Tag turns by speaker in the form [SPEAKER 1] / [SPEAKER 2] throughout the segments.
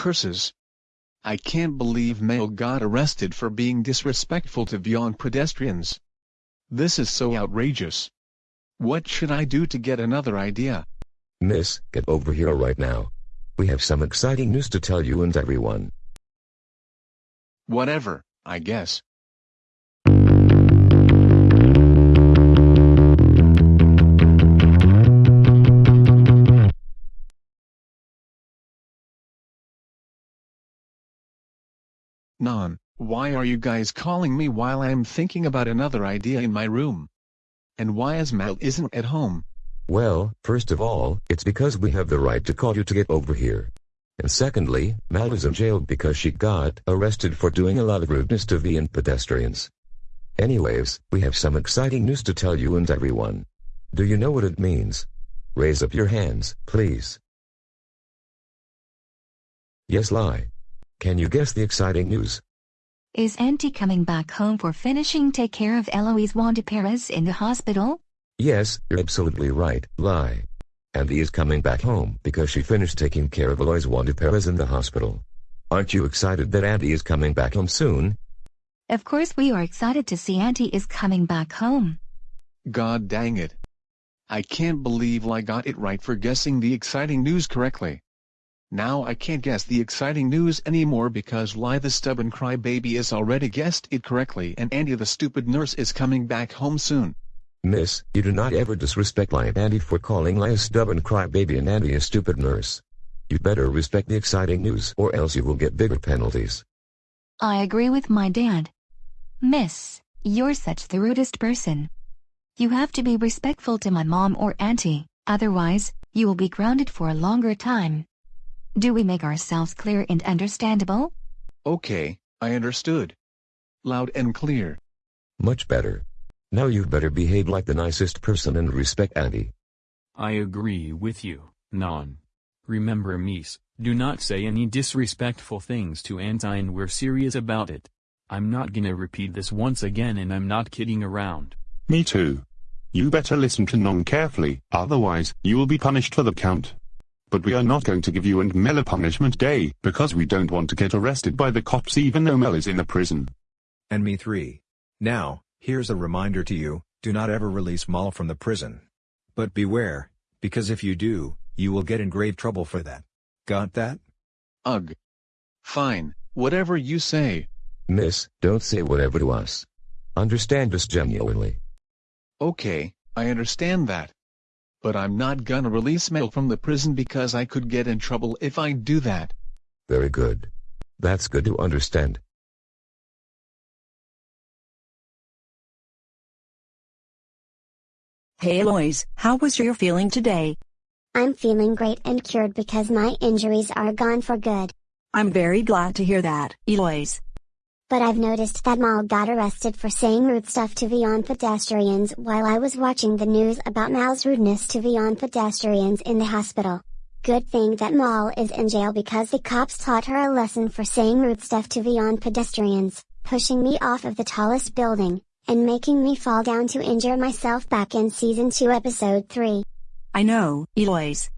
[SPEAKER 1] curses. I can't believe Mel got arrested for being disrespectful to beyond pedestrians. This is so outrageous. What should I do to get another idea?
[SPEAKER 2] Miss, get over here right now. We have some exciting news to tell you and everyone.
[SPEAKER 1] Whatever, I guess. Non, why are you guys calling me while I'm thinking about another idea in my room? And why is Mal isn't at home?
[SPEAKER 2] Well, first of all, it's because we have the right to call you to get over here. And secondly, Mal is in jail because she got arrested for doing a lot of rudeness to V and pedestrians. Anyways, we have some exciting news to tell you and everyone. Do you know what it means? Raise up your hands, please. Yes, lie. Can you guess the exciting news?
[SPEAKER 3] Is Auntie coming back home for finishing take care of Eloise Wanda Perez in the hospital?
[SPEAKER 2] Yes, you're absolutely right, lie. Andy is coming back home because she finished taking care of Eloise Wanda Perez in the hospital. Aren't you excited that Andy is coming back home soon?
[SPEAKER 3] Of course we are excited to see Auntie is coming back home.
[SPEAKER 1] God dang it. I can't believe I got it right for guessing the exciting news correctly. Now I can't guess the exciting news anymore because Lie the stubborn crybaby has already guessed it correctly and Andy the stupid nurse is coming back home soon.
[SPEAKER 2] Miss, you do not ever disrespect Lie and Andy for calling Lie a stubborn crybaby and Andy a stupid nurse. You better respect the exciting news or else you will get bigger penalties.
[SPEAKER 3] I agree with my dad. Miss, you're such the rudest person. You have to be respectful to my mom or auntie, otherwise, you will be grounded for a longer time. Do we make ourselves clear and understandable?
[SPEAKER 1] Okay, I understood. Loud and clear.
[SPEAKER 2] Much better. Now you'd better behave like the nicest person and respect Andy.
[SPEAKER 4] I agree with you, Non. Remember Mies, do not say any disrespectful things to Auntie and we're serious about it. I'm not gonna repeat this once again and I'm not kidding around.
[SPEAKER 5] Me too. You better listen to Non carefully, otherwise, you will be punished for the count. But we are not going to give you and Mel a punishment day, because we don't want to get arrested by the cops even though Mel is in the prison.
[SPEAKER 6] And me 3. Now, here's a reminder to you, do not ever release Mal from the prison. But beware, because if you do, you will get in grave trouble for that. Got that?
[SPEAKER 1] Ugh. Fine, whatever you say.
[SPEAKER 2] Miss, don't say whatever to us. Understand us genuinely.
[SPEAKER 1] Okay, I understand that. But I'm not gonna release Mel from the prison because I could get in trouble if I do that.
[SPEAKER 2] Very good. That's good to understand.
[SPEAKER 7] Hey Eloise, how was your feeling today?
[SPEAKER 8] I'm feeling great and cured because my injuries are gone for good.
[SPEAKER 7] I'm very glad to hear that, Eloise.
[SPEAKER 8] But I've noticed that Mal got arrested for saying rude stuff to beyond pedestrians while I was watching the news about Mal's rudeness to beyond pedestrians in the hospital. Good thing that Mal is in jail because the cops taught her a lesson for saying rude stuff to beyond pedestrians, pushing me off of the tallest building, and making me fall down to injure myself back in season 2 episode 3.
[SPEAKER 7] I know, Eloise.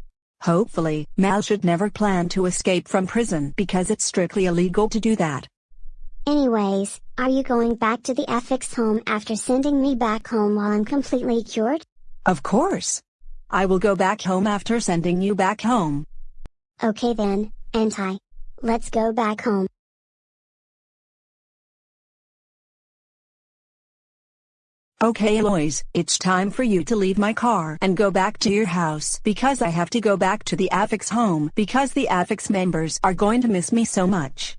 [SPEAKER 7] Hopefully, Mal should never plan to escape from prison because it's strictly illegal to do that.
[SPEAKER 8] Anyways, are you going back to the FX home after sending me back home while I'm completely cured?
[SPEAKER 7] Of course. I will go back home after sending you back home.
[SPEAKER 8] Okay then, Anti. Let's go back home.
[SPEAKER 7] Okay Eloise, it's time for you to leave my car and go back to your house because I have to go back to the Affix home because the Affix members are going to miss me so much.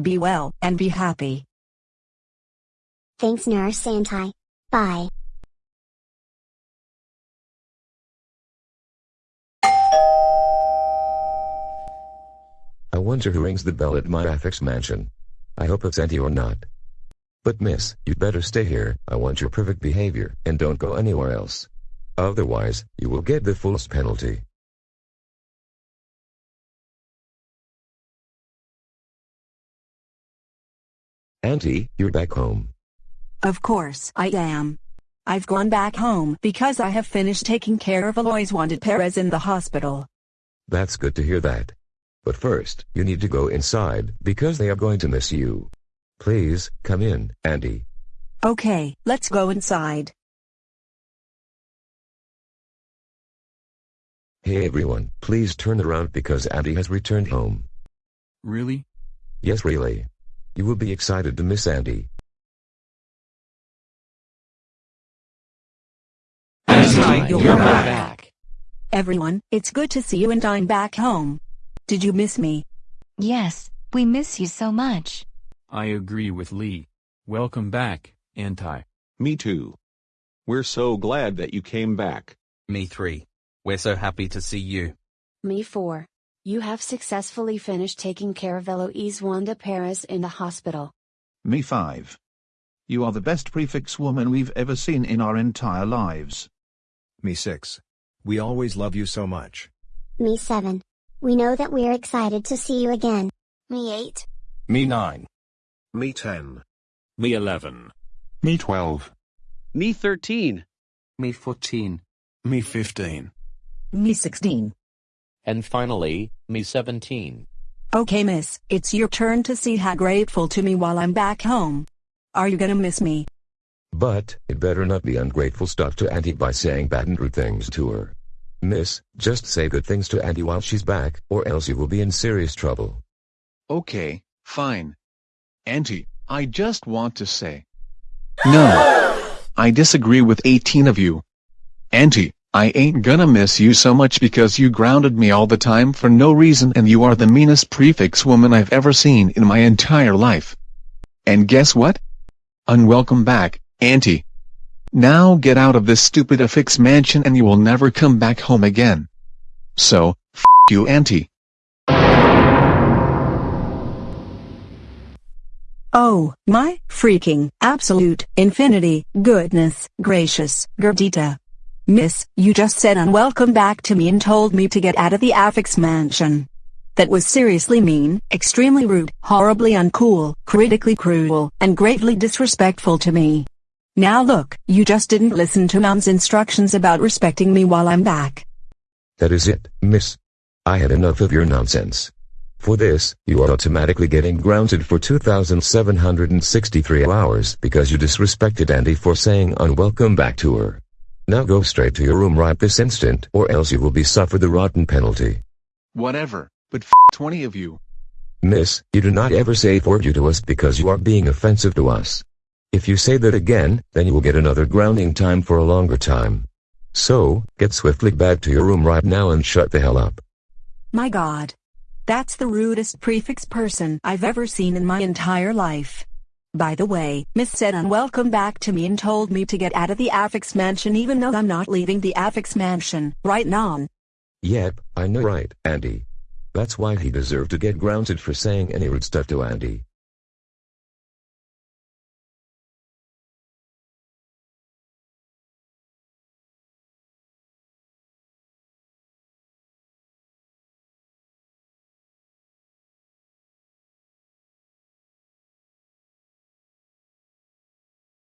[SPEAKER 7] Be well and be happy.
[SPEAKER 8] Thanks Nurse Anti. Bye.
[SPEAKER 2] I wonder who rings the bell at my Affix mansion. I hope it's Auntie or not. But miss, you'd better stay here, I want your perfect behavior, and don't go anywhere else. Otherwise, you will get the fullest penalty. Auntie, you're back home.
[SPEAKER 7] Of course I am. I've gone back home because I have finished taking care of Eloise Wanda Perez in the hospital.
[SPEAKER 2] That's good to hear that. But first, you need to go inside because they are going to miss you. Please, come in, Andy.
[SPEAKER 7] Okay, let's go inside.
[SPEAKER 2] Hey everyone, please turn around because Andy has returned home.
[SPEAKER 4] Really?
[SPEAKER 2] Yes really. You will be excited to miss Andy.
[SPEAKER 9] Anti, you're back.
[SPEAKER 7] Everyone, it's good to see you and I'm back home. Did you miss me?
[SPEAKER 3] Yes, we miss you so much.
[SPEAKER 4] I agree with Lee. Welcome back, Anti.
[SPEAKER 10] Me too. We're so glad that you came back.
[SPEAKER 9] Me three. We're so happy to see you.
[SPEAKER 11] Me 4. You have successfully finished taking care of Eloise Wanda Perez in the hospital.
[SPEAKER 12] Me 5. You are the best prefix woman we've ever seen in our entire lives.
[SPEAKER 6] Me 6. We always love you so much.
[SPEAKER 8] Me 7. We know that we're excited to see you again. Me 8.
[SPEAKER 9] Me 9.
[SPEAKER 13] Me 10.
[SPEAKER 9] Me 11.
[SPEAKER 5] Me 12.
[SPEAKER 14] Me 13.
[SPEAKER 9] Me 14.
[SPEAKER 13] Me 15.
[SPEAKER 7] Me 16.
[SPEAKER 15] And finally, me 17.
[SPEAKER 7] Okay miss, it's your turn to see how grateful to me while I'm back home. Are you gonna miss me?
[SPEAKER 2] But, it better not be ungrateful stuff to Auntie by saying bad and rude things to her. Miss, just say good things to Auntie while she's back, or else you will be in serious trouble.
[SPEAKER 1] Okay, fine. Auntie, I just want to say. No. I disagree with 18 of you. Auntie, I ain't gonna miss you so much because you grounded me all the time for no reason and you are the meanest prefix woman I've ever seen in my entire life. And guess what? Unwelcome back, Auntie. Now get out of this stupid affix mansion and you will never come back home again. So, f you Auntie.
[SPEAKER 7] Oh, my freaking absolute infinity goodness gracious Gerdita. Miss, you just said unwelcome back to me and told me to get out of the affix mansion. That was seriously mean, extremely rude, horribly uncool, critically cruel, and gravely disrespectful to me. Now look, you just didn't listen to mom's instructions about respecting me while I'm back.
[SPEAKER 2] That is it, miss. I had enough of your nonsense. For this, you are automatically getting grounded for 2,763 hours because you disrespected Andy for saying unwelcome back to her. Now go straight to your room right this instant or else you will be suffer the rotten penalty.
[SPEAKER 1] Whatever, but f 20 of you.
[SPEAKER 2] Miss, you do not ever say for you to us because you are being offensive to us. If you say that again, then you will get another grounding time for a longer time. So, get swiftly back to your room right now and shut the hell up.
[SPEAKER 7] My god. That's the rudest prefix person I've ever seen in my entire life. By the way, Miss said unwelcome back to me and told me to get out of the affix mansion even though I'm not leaving the affix mansion, right non?
[SPEAKER 2] Yep, I know right, Andy. That's why he deserved to get grounded for saying any rude stuff to Andy.